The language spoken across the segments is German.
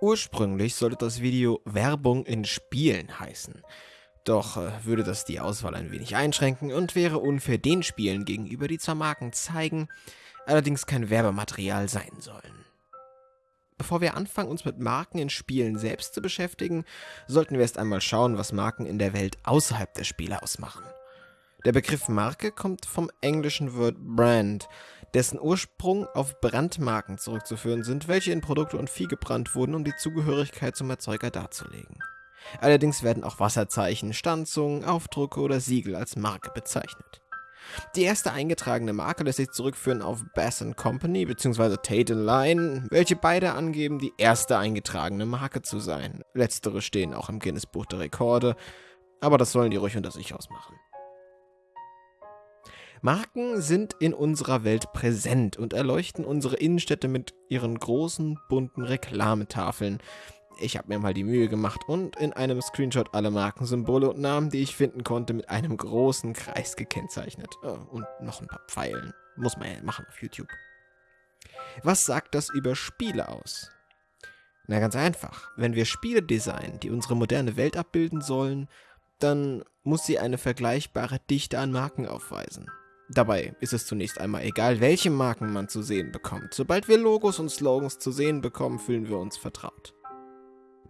Ursprünglich sollte das Video Werbung in Spielen heißen. Doch äh, würde das die Auswahl ein wenig einschränken und wäre unfair den Spielen gegenüber, die zwar Marken zeigen, allerdings kein Werbematerial sein sollen. Bevor wir anfangen, uns mit Marken in Spielen selbst zu beschäftigen, sollten wir erst einmal schauen, was Marken in der Welt außerhalb der Spiele ausmachen. Der Begriff Marke kommt vom englischen Wort Brand, dessen Ursprung auf Brandmarken zurückzuführen sind, welche in Produkte und Vieh gebrannt wurden, um die Zugehörigkeit zum Erzeuger darzulegen. Allerdings werden auch Wasserzeichen, Stanzungen, Aufdrucke oder Siegel als Marke bezeichnet. Die erste eingetragene Marke lässt sich zurückführen auf Bass Company bzw. Tate Line, welche beide angeben, die erste eingetragene Marke zu sein. Letztere stehen auch im Guinness Buch der Rekorde, aber das sollen die ruhig unter sich ausmachen. Marken sind in unserer Welt präsent und erleuchten unsere Innenstädte mit ihren großen, bunten Reklametafeln. Ich habe mir mal die Mühe gemacht und in einem Screenshot alle Markensymbole und Namen, die ich finden konnte, mit einem großen Kreis gekennzeichnet. Oh, und noch ein paar Pfeilen. Muss man ja machen auf YouTube. Was sagt das über Spiele aus? Na ganz einfach. Wenn wir Spiele designen, die unsere moderne Welt abbilden sollen, dann muss sie eine vergleichbare Dichte an Marken aufweisen. Dabei ist es zunächst einmal egal, welche Marken man zu sehen bekommt. Sobald wir Logos und Slogans zu sehen bekommen, fühlen wir uns vertraut.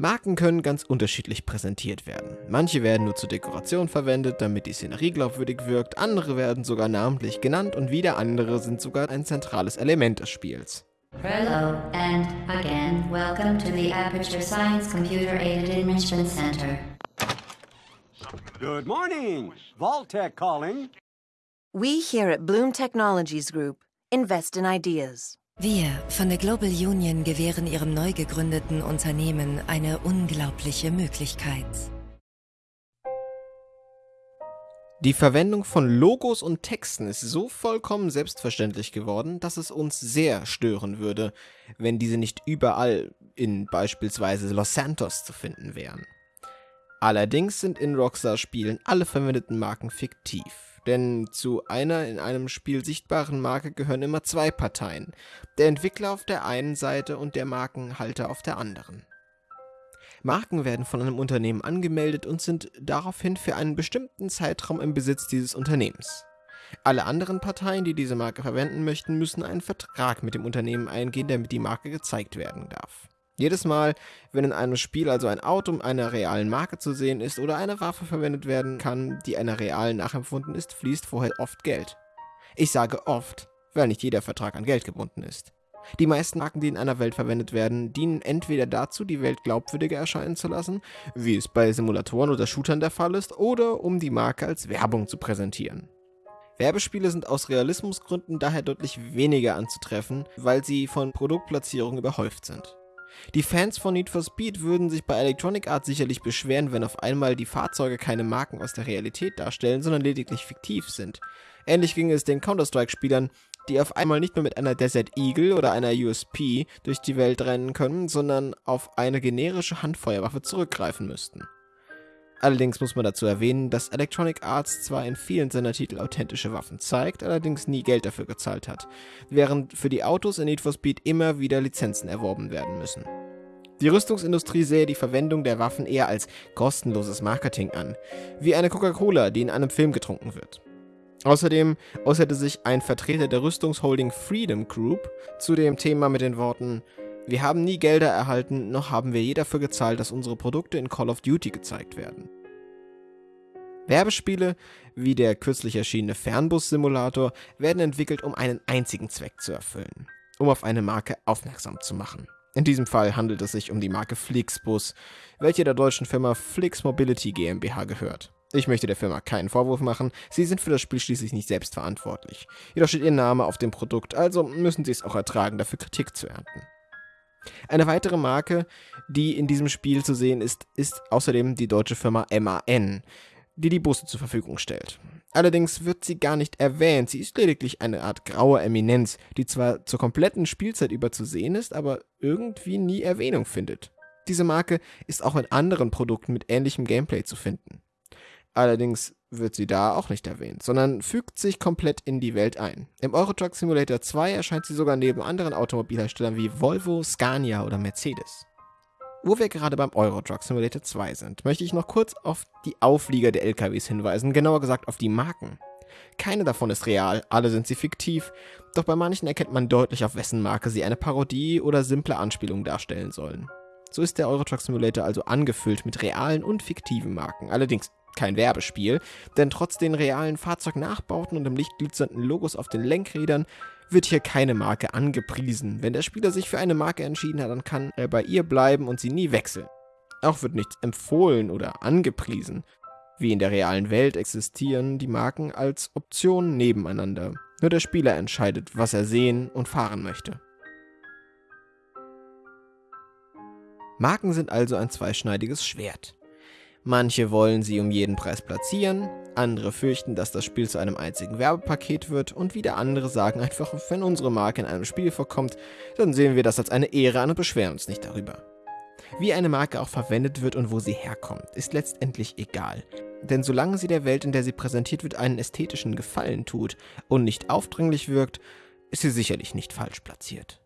Marken können ganz unterschiedlich präsentiert werden. Manche werden nur zur Dekoration verwendet, damit die Szenerie glaubwürdig wirkt, andere werden sogar namentlich genannt und wieder andere sind sogar ein zentrales Element des Spiels. Hello and again, welcome to the Aperture Science Computer Aided Enrichment Center. Good morning. Vaultec calling. We here at Bloom Technologies Group invest in ideas. Wir von der Global Union gewähren Ihrem neu gegründeten Unternehmen eine unglaubliche Möglichkeit. Die Verwendung von Logos und Texten ist so vollkommen selbstverständlich geworden, dass es uns sehr stören würde, wenn diese nicht überall in beispielsweise Los Santos zu finden wären. Allerdings sind in Rockstar-Spielen alle verwendeten Marken fiktiv. Denn zu einer in einem Spiel sichtbaren Marke gehören immer zwei Parteien, der Entwickler auf der einen Seite und der Markenhalter auf der anderen. Marken werden von einem Unternehmen angemeldet und sind daraufhin für einen bestimmten Zeitraum im Besitz dieses Unternehmens. Alle anderen Parteien, die diese Marke verwenden möchten, müssen einen Vertrag mit dem Unternehmen eingehen, damit die Marke gezeigt werden darf. Jedes Mal, wenn in einem Spiel also ein Auto einer realen Marke zu sehen ist oder eine Waffe verwendet werden kann, die einer realen nachempfunden ist, fließt vorher oft Geld. Ich sage oft, weil nicht jeder Vertrag an Geld gebunden ist. Die meisten Marken, die in einer Welt verwendet werden, dienen entweder dazu, die Welt glaubwürdiger erscheinen zu lassen, wie es bei Simulatoren oder Shootern der Fall ist, oder um die Marke als Werbung zu präsentieren. Werbespiele sind aus Realismusgründen daher deutlich weniger anzutreffen, weil sie von Produktplatzierungen überhäuft sind. Die Fans von Need for Speed würden sich bei Electronic Arts sicherlich beschweren, wenn auf einmal die Fahrzeuge keine Marken aus der Realität darstellen, sondern lediglich fiktiv sind. Ähnlich ging es den Counter-Strike-Spielern, die auf einmal nicht mehr mit einer Desert Eagle oder einer USP durch die Welt rennen können, sondern auf eine generische Handfeuerwaffe zurückgreifen müssten. Allerdings muss man dazu erwähnen, dass Electronic Arts zwar in vielen seiner Titel authentische Waffen zeigt, allerdings nie Geld dafür gezahlt hat, während für die Autos in Need for Speed immer wieder Lizenzen erworben werden müssen. Die Rüstungsindustrie sähe die Verwendung der Waffen eher als kostenloses Marketing an, wie eine Coca-Cola, die in einem Film getrunken wird. Außerdem äußerte sich ein Vertreter der Rüstungsholding Freedom Group zu dem Thema mit den Worten wir haben nie Gelder erhalten, noch haben wir je dafür gezahlt, dass unsere Produkte in Call of Duty gezeigt werden. Werbespiele, wie der kürzlich erschienene Fernbus-Simulator, werden entwickelt, um einen einzigen Zweck zu erfüllen, um auf eine Marke aufmerksam zu machen. In diesem Fall handelt es sich um die Marke Flixbus, welche der deutschen Firma Flix Mobility GmbH gehört. Ich möchte der Firma keinen Vorwurf machen, sie sind für das Spiel schließlich nicht selbst verantwortlich. Jedoch steht ihr Name auf dem Produkt, also müssen sie es auch ertragen, dafür Kritik zu ernten. Eine weitere Marke, die in diesem Spiel zu sehen ist, ist außerdem die deutsche Firma MAN, die die Busse zur Verfügung stellt. Allerdings wird sie gar nicht erwähnt, sie ist lediglich eine Art graue Eminenz, die zwar zur kompletten Spielzeit über zu sehen ist, aber irgendwie nie Erwähnung findet. Diese Marke ist auch in anderen Produkten mit ähnlichem Gameplay zu finden. Allerdings wird sie da auch nicht erwähnt, sondern fügt sich komplett in die Welt ein. Im Euro Truck Simulator 2 erscheint sie sogar neben anderen Automobilherstellern wie Volvo, Scania oder Mercedes. Wo wir gerade beim Euro Truck Simulator 2 sind, möchte ich noch kurz auf die Auflieger der LKWs hinweisen, genauer gesagt auf die Marken. Keine davon ist real, alle sind sie fiktiv, doch bei manchen erkennt man deutlich, auf wessen Marke sie eine Parodie oder simple Anspielung darstellen sollen. So ist der Euro Truck Simulator also angefüllt mit realen und fiktiven Marken, allerdings kein Werbespiel, denn trotz den realen Fahrzeugnachbauten und dem lichtglitzernden Logos auf den Lenkrädern wird hier keine Marke angepriesen. Wenn der Spieler sich für eine Marke entschieden hat, dann kann er bei ihr bleiben und sie nie wechseln. Auch wird nichts empfohlen oder angepriesen. Wie in der realen Welt existieren die Marken als Optionen nebeneinander. Nur der Spieler entscheidet, was er sehen und fahren möchte. Marken sind also ein zweischneidiges Schwert. Manche wollen sie um jeden Preis platzieren, andere fürchten, dass das Spiel zu einem einzigen Werbepaket wird und wieder andere sagen einfach, wenn unsere Marke in einem Spiel vorkommt, dann sehen wir das als eine Ehre an und beschweren uns nicht darüber. Wie eine Marke auch verwendet wird und wo sie herkommt, ist letztendlich egal. Denn solange sie der Welt, in der sie präsentiert wird, einen ästhetischen Gefallen tut und nicht aufdringlich wirkt, ist sie sicherlich nicht falsch platziert.